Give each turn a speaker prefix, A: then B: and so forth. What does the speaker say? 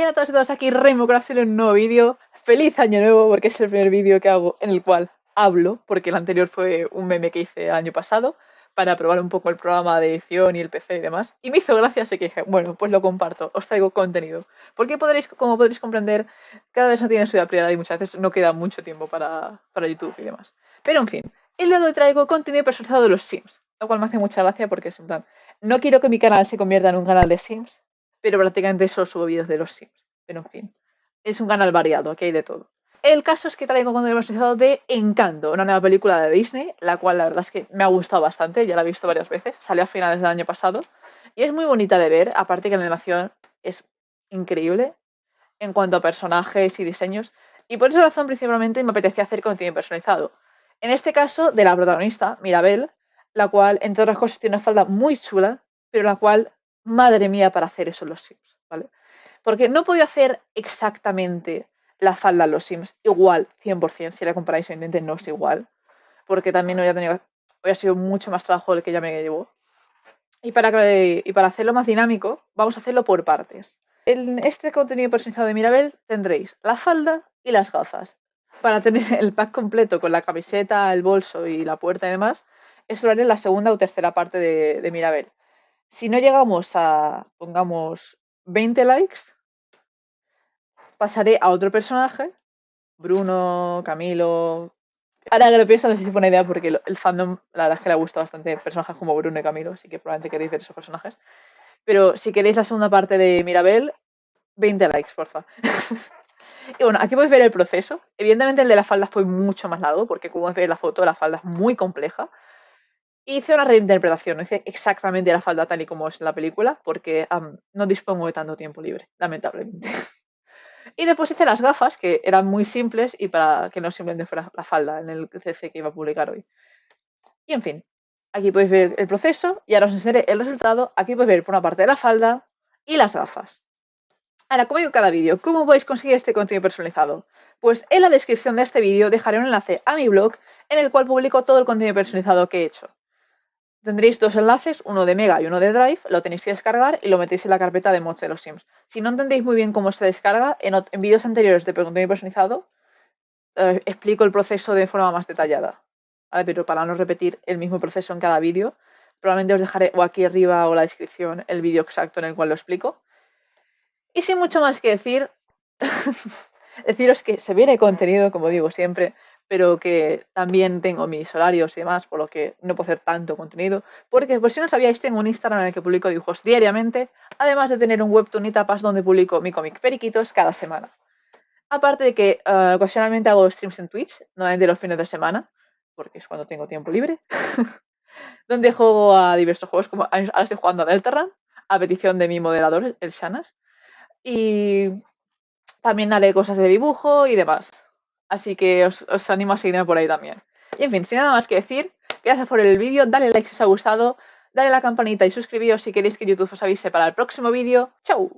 A: Y a todos y todos aquí Remo para hacer un nuevo vídeo. Feliz año nuevo porque es el primer vídeo que hago en el cual hablo, porque el anterior fue un meme que hice el año pasado para probar un poco el programa de edición y el PC y demás. Y me hizo gracia, así que dije, bueno, pues lo comparto, os traigo contenido. Porque podréis, como podréis comprender, cada vez no tiene su prioridad y muchas veces no queda mucho tiempo para, para YouTube y demás. Pero en fin, el hoy traigo contenido personalizado de los Sims, lo cual me hace mucha gracia porque es en plan, no quiero que mi canal se convierta en un canal de Sims, pero prácticamente solo subo vídeos de los Sims. Pero en fin, es un canal variado, aquí hay de todo. El caso es que traigo contenido de Encanto, una nueva película de Disney, la cual la verdad es que me ha gustado bastante, ya la he visto varias veces, salió a finales del año pasado y es muy bonita de ver, aparte que la animación es increíble en cuanto a personajes y diseños, y por esa razón principalmente me apetecía hacer contenido personalizado. En este caso, de la protagonista, Mirabel, la cual, entre otras cosas, tiene una falda muy chula, pero la cual, madre mía, para hacer eso los Sims, ¿vale? Porque no podía hacer exactamente la falda en los Sims igual, 100%, si la comparáis, evidentemente no es igual, porque también hubiera, tenido, sido mucho más trabajo el que ya me llevó. Y para, y para hacerlo más dinámico, vamos a hacerlo por partes. En este contenido personalizado de Mirabel tendréis la falda y las gafas para tener el pack completo con la camiseta, el bolso y la puerta y demás, eso lo haré en la segunda o tercera parte de, Mirabel. Si no llegamos a, pongamos, 20 likes, pasaré a otro personaje, Bruno, Camilo. Ahora que lo pienso, no sé si fue una idea porque el fandom, la verdad es que le gusta bastante personajes como Bruno y Camilo, así que probablemente queréis ver esos personajes. Pero si queréis la segunda parte de Mirabel, 20 likes, porfa. Y bueno, aquí podéis ver el proceso. Evidentemente el de la falda fue mucho más largo, porque como veis la foto, la falda es muy compleja. Hice una reinterpretación, no hice exactamente la falda tal y como es en la película, porque no dispongo de tanto tiempo libre, lamentablemente. y después hice las gafas, que eran muy simples y para que no simplemente fuera la falda en el CC que iba a publicar hoy. Y en fin, aquí podéis ver el proceso y ahora os enseñaré el resultado. Aquí podéis ver por una parte la falda y las gafas. Ahora, como digo cada vídeo, ¿cómo podéis conseguir este contenido personalizado? Pues en la descripción de este vídeo dejaré un enlace a mi blog en el cual publico todo el contenido personalizado que he hecho. Tendréis dos enlaces, uno de Mega y uno de Drive, lo tenéis que descargar y lo metéis en la carpeta de mods de los Sims. Si no entendéis muy bien cómo se descarga, en, vídeos anteriores de contenido personalizado eh, explico el proceso de forma más detallada. Pero para no repetir el mismo proceso en cada vídeo, probablemente os dejaré o aquí arriba o la descripción el vídeo exacto en el cual lo explico. Y sin mucho más que decir, deciros que se viene contenido, como digo siempre, pero que también tengo mis horarios y demás, por lo que no puedo hacer tanto contenido. Porque, por si no sabíais, tengo un Instagram en el que publico dibujos diariamente, además de tener un webtoon y tapas donde publico mi cómic Periquitos cada semana. Aparte de que uh, ocasionalmente hago streams en Twitch, no de los fines de semana, porque es cuando tengo tiempo libre, donde juego a diversos juegos, como ahora estoy jugando a Deltarune, a petición de mi moderador, el Shanas, y también haré cosas de dibujo y demás. Así que os, animo a seguirme por ahí también. Y en fin, sin nada más que decir, gracias por el vídeo, dale like si os ha gustado, dale a la campanita y suscribíos si queréis que YouTube os avise para el próximo vídeo. ¡Chao!